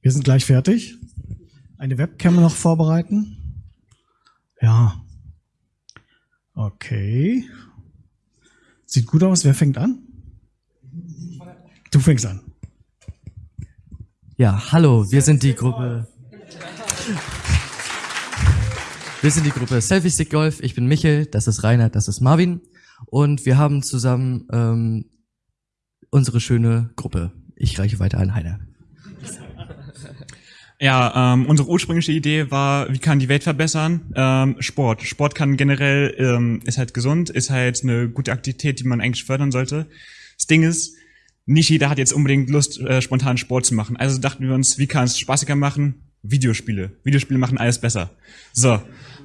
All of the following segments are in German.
Wir sind gleich fertig. Eine Webcam noch vorbereiten. Ja. Okay. Sieht gut aus. Wer fängt an? Du fängst an. Ja, hallo, wir sind die Gruppe. Wir sind die Gruppe Selfie Stick Golf. Ich bin Michel, das ist Reinhard, das ist Marvin. Und wir haben zusammen ähm, unsere schöne Gruppe. Ich reiche weiter an Heiner. Ja, ähm, unsere ursprüngliche Idee war, wie kann die Welt verbessern? Ähm, Sport. Sport kann generell, ähm, ist halt gesund, ist halt eine gute Aktivität, die man eigentlich fördern sollte. Das Ding ist, nicht jeder hat jetzt unbedingt Lust, äh, spontan Sport zu machen. Also dachten wir uns, wie kann es spaßiger machen? Videospiele. Videospiele machen alles besser. So,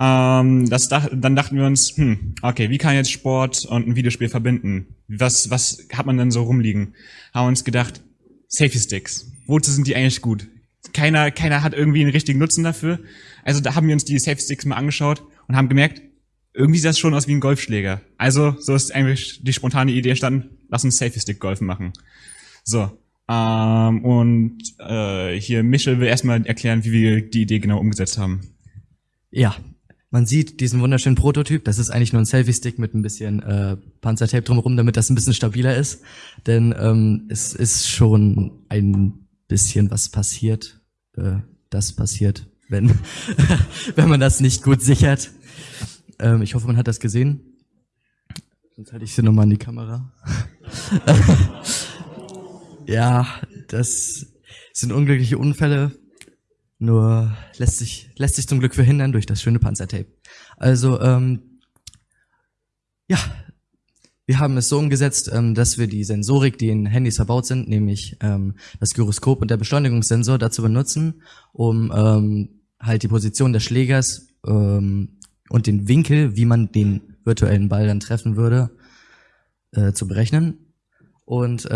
ähm, das dach, dann dachten wir uns, hm, okay, wie kann jetzt Sport und ein Videospiel verbinden? Was, was hat man denn so rumliegen? Haben uns gedacht, Safety Sticks. Wozu sind die eigentlich gut? Keiner, keiner hat irgendwie einen richtigen Nutzen dafür. Also da haben wir uns die Safety Sticks mal angeschaut und haben gemerkt, irgendwie sieht das schon aus wie ein Golfschläger. Also so ist eigentlich die spontane Idee entstanden, lass uns Safety Stick Golfen machen. So. Ähm, und äh, hier Michel will erstmal erklären, wie wir die Idee genau umgesetzt haben. Ja, man sieht diesen wunderschönen Prototyp. Das ist eigentlich nur ein Selfie-Stick mit ein bisschen äh, Panzertape drumherum, damit das ein bisschen stabiler ist. Denn ähm, es ist schon ein bisschen was passiert. Äh, das passiert, wenn, wenn man das nicht gut sichert. Ähm, ich hoffe, man hat das gesehen. Sonst halte ich sie nochmal in die Kamera. ja, das sind unglückliche Unfälle. Nur lässt sich, lässt sich zum Glück verhindern durch das schöne Panzertape. Also, ähm, ja, wir haben es so umgesetzt, ähm, dass wir die Sensorik, die in Handys verbaut sind, nämlich ähm, das Gyroskop und der Beschleunigungssensor dazu benutzen, um ähm, halt die Position des Schlägers und den Winkel, wie man den virtuellen Ball dann treffen würde, äh, zu berechnen. Und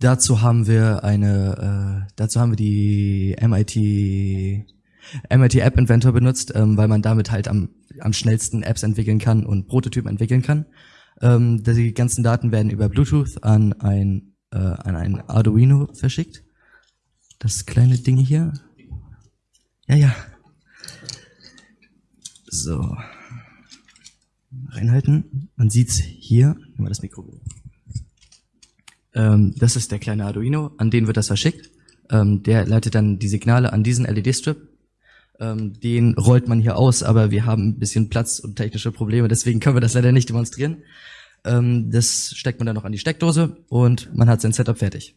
dazu haben wir eine, äh, dazu haben wir die MIT MIT App Inventor benutzt, ähm, weil man damit halt am, am schnellsten Apps entwickeln kann und Prototypen entwickeln kann. Ähm, die ganzen Daten werden über Bluetooth an ein, äh, an ein Arduino verschickt. Das kleine Ding hier. Ja, ja. So. Reinhalten. Man sieht's hier. Nehmen wir das Mikro. Ähm, das ist der kleine Arduino, an den wird das verschickt. Ähm, der leitet dann die Signale an diesen LED-Strip. Ähm, den rollt man hier aus, aber wir haben ein bisschen Platz und technische Probleme, deswegen können wir das leider nicht demonstrieren. Ähm, das steckt man dann noch an die Steckdose und man hat sein Setup fertig.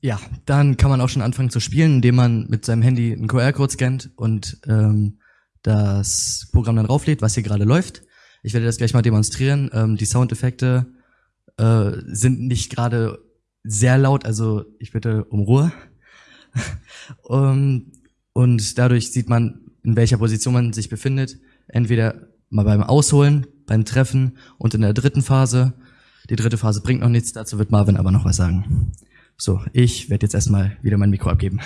Ja, dann kann man auch schon anfangen zu spielen, indem man mit seinem Handy einen QR-Code scannt und ähm, das Programm dann rauflädt, was hier gerade läuft. Ich werde das gleich mal demonstrieren. Ähm, die Soundeffekte äh, sind nicht gerade sehr laut, also ich bitte um Ruhe. um, und dadurch sieht man, in welcher Position man sich befindet. Entweder mal beim Ausholen, beim Treffen und in der dritten Phase. Die dritte Phase bringt noch nichts, dazu wird Marvin aber noch was sagen. So, ich werde jetzt erstmal wieder mein Mikro abgeben.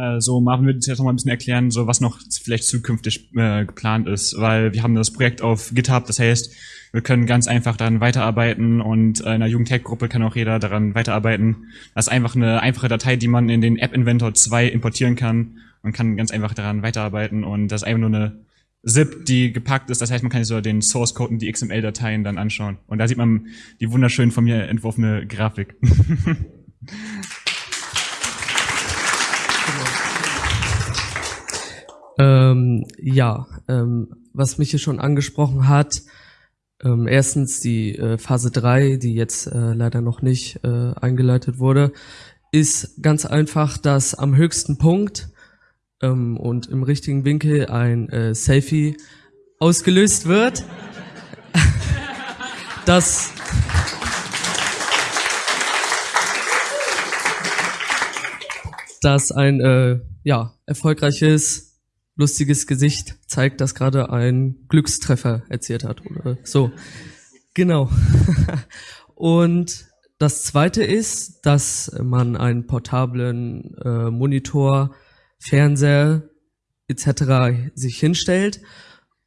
Äh, so Marvin wird uns jetzt noch mal ein bisschen erklären, so was noch vielleicht zukünftig äh, geplant ist, weil wir haben das Projekt auf GitHub, das heißt, wir können ganz einfach daran weiterarbeiten und in einer Jugendtech-Gruppe kann auch jeder daran weiterarbeiten. Das ist einfach eine einfache Datei, die man in den App Inventor 2 importieren kann und kann ganz einfach daran weiterarbeiten und das ist einfach nur eine ZIP, die gepackt ist. Das heißt, man kann sich so den Source Code und die XML-Dateien dann anschauen. Und da sieht man die wunderschön von mir entworfene Grafik. Ähm, ja, ähm, was mich hier schon angesprochen hat, ähm, erstens die äh, Phase 3, die jetzt äh, leider noch nicht äh, eingeleitet wurde, ist ganz einfach, dass am höchsten Punkt ähm, und im richtigen Winkel ein äh, Selfie ausgelöst wird. das dass ein äh, ja, erfolgreiches lustiges Gesicht zeigt, dass gerade ein Glückstreffer erzielt hat oder so. Genau. Und Das zweite ist, dass man einen portablen äh, Monitor, Fernseher etc. sich hinstellt,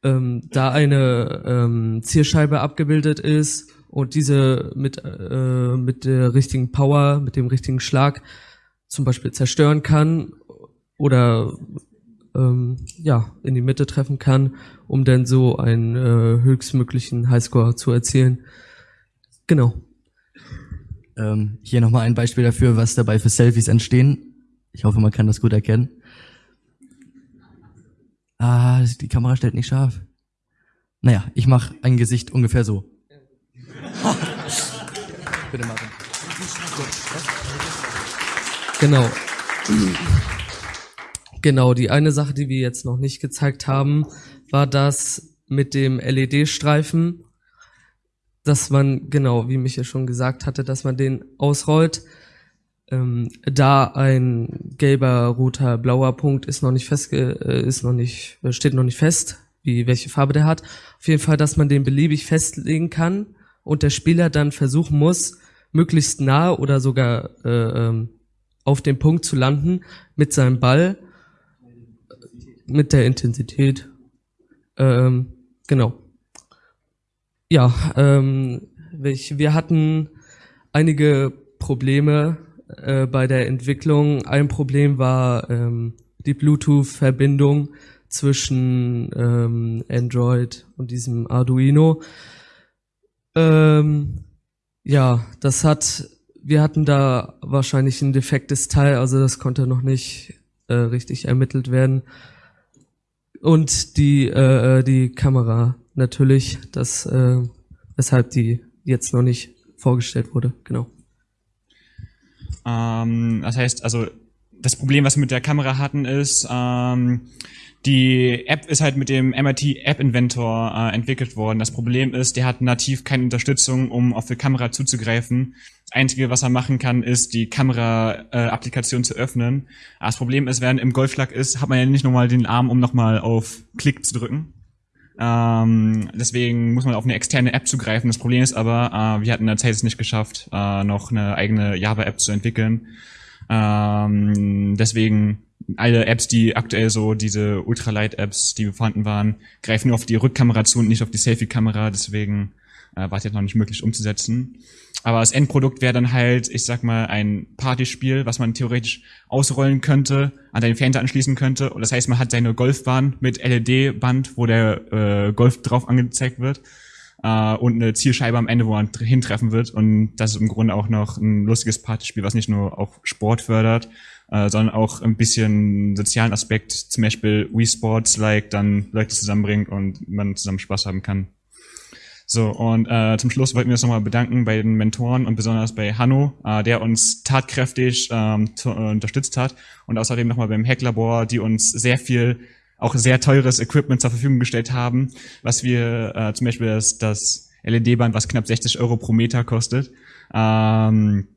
ähm, da eine ähm, Zielscheibe abgebildet ist und diese mit, äh, mit der richtigen Power, mit dem richtigen Schlag zum Beispiel zerstören kann oder ähm, ja, in die Mitte treffen kann, um dann so einen äh, höchstmöglichen Highscore zu erzielen. Genau. Ähm, hier nochmal ein Beispiel dafür, was dabei für Selfies entstehen. Ich hoffe, man kann das gut erkennen. Ah, die Kamera stellt nicht scharf. Naja, ich mache ein Gesicht ungefähr so. Bitte machen. Genau. Genau, die eine Sache, die wir jetzt noch nicht gezeigt haben, war das mit dem LED-Streifen, dass man, genau, wie Michael schon gesagt hatte, dass man den ausrollt. Ähm, da ein gelber, roter, blauer Punkt ist noch nicht festge äh, ist noch nicht, steht noch nicht fest, wie welche Farbe der hat. Auf jeden Fall, dass man den beliebig festlegen kann und der Spieler dann versuchen muss, möglichst nah oder sogar äh, ähm, auf dem Punkt zu landen mit seinem Ball, mit der Intensität. Ähm, genau. Ja, ähm, wir hatten einige Probleme äh, bei der Entwicklung. Ein Problem war ähm, die Bluetooth-Verbindung zwischen ähm, Android und diesem Arduino. Ähm, ja, das hat, wir hatten da wahrscheinlich ein defektes Teil, also das konnte noch nicht äh, richtig ermittelt werden. Und die, äh, die Kamera natürlich, das, äh, weshalb die jetzt noch nicht vorgestellt wurde, genau. Ähm, das heißt, also das Problem, was wir mit der Kamera hatten, ist, ähm, die App ist halt mit dem MIT App Inventor äh, entwickelt worden. Das Problem ist, der hat nativ keine Unterstützung, um auf die Kamera zuzugreifen. Das Einzige, was er machen kann, ist, die Kamera-Applikation äh, zu öffnen. Aber das Problem ist, während im Golfschlag ist, hat man ja nicht nochmal den Arm, um nochmal auf Klick zu drücken. Ähm, deswegen muss man auf eine externe App zugreifen. Das Problem ist aber, äh, wir hatten in der Zeit es nicht geschafft, äh, noch eine eigene Java-App zu entwickeln. Ähm, deswegen alle Apps, die aktuell so diese Ultralight-Apps, die vorhanden waren, greifen nur auf die Rückkamera zu und nicht auf die Selfie-Kamera. Deswegen äh, war es jetzt noch nicht möglich umzusetzen. Aber das Endprodukt wäre dann halt, ich sag mal, ein Partyspiel, was man theoretisch ausrollen könnte, an deinen Fernseher anschließen könnte. Und das heißt, man hat seine Golfbahn mit LED-Band, wo der äh, Golf drauf angezeigt wird. Äh, und eine Zielscheibe am Ende, wo man hintreffen wird. Und das ist im Grunde auch noch ein lustiges Partyspiel, was nicht nur auch Sport fördert, äh, sondern auch ein bisschen sozialen Aspekt, zum Beispiel Wii Sports, like dann Leute zusammenbringt und man zusammen Spaß haben kann. So, und äh, zum Schluss wollten wir uns nochmal bedanken bei den Mentoren und besonders bei Hanno, äh, der uns tatkräftig ähm, äh, unterstützt hat und außerdem nochmal beim Hacklabor, die uns sehr viel, auch sehr teures Equipment zur Verfügung gestellt haben, was wir äh, zum Beispiel das, das LED-Band, was knapp 60 Euro pro Meter kostet. Ähm,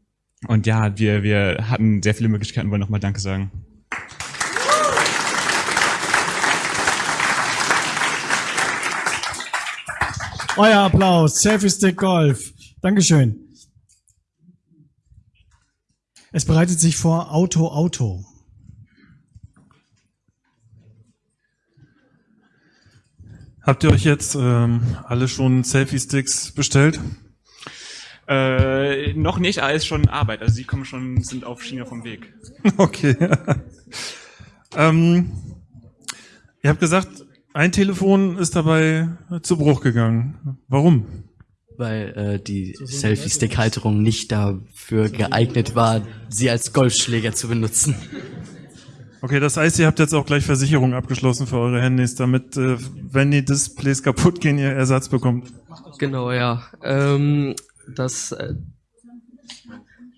und ja, wir, wir hatten sehr viele Möglichkeiten, wollen nochmal Danke sagen. Euer Applaus, Selfie Stick Golf. Dankeschön. Es bereitet sich vor Auto Auto. Habt ihr euch jetzt ähm, alle schon Selfie-Sticks bestellt? Äh, noch nicht, aber ist schon Arbeit. Also sie kommen schon, sind auf Schiene vom Weg. Okay. ähm, ihr habt gesagt, ein Telefon ist dabei zu Bruch gegangen. Warum? Weil äh, die Selfie-Stick-Halterung nicht dafür geeignet war, sie als Golfschläger zu benutzen. Okay, das heißt, ihr habt jetzt auch gleich Versicherung abgeschlossen für eure Handys, damit, äh, wenn die Displays kaputt gehen, ihr Ersatz bekommt. Genau, ja. Ähm, das, äh,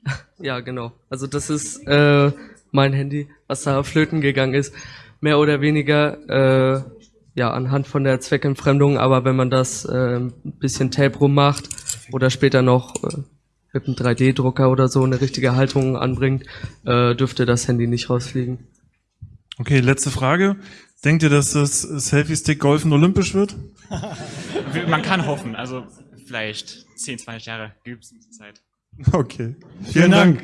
ja, genau. Also das ist äh, mein Handy, was da flöten gegangen ist. Mehr oder weniger, äh, ja, anhand von der Zweckentfremdung, aber wenn man das äh, ein bisschen Tape rummacht oder später noch äh, mit einem 3D-Drucker oder so eine richtige Haltung anbringt, äh, dürfte das Handy nicht rausfliegen. Okay, letzte Frage. Denkt ihr, dass das Selfie-Stick-Golfen olympisch wird? Man kann hoffen, also vielleicht 10, 20 Jahre gibt es Zeit. Okay. Vielen, Dank.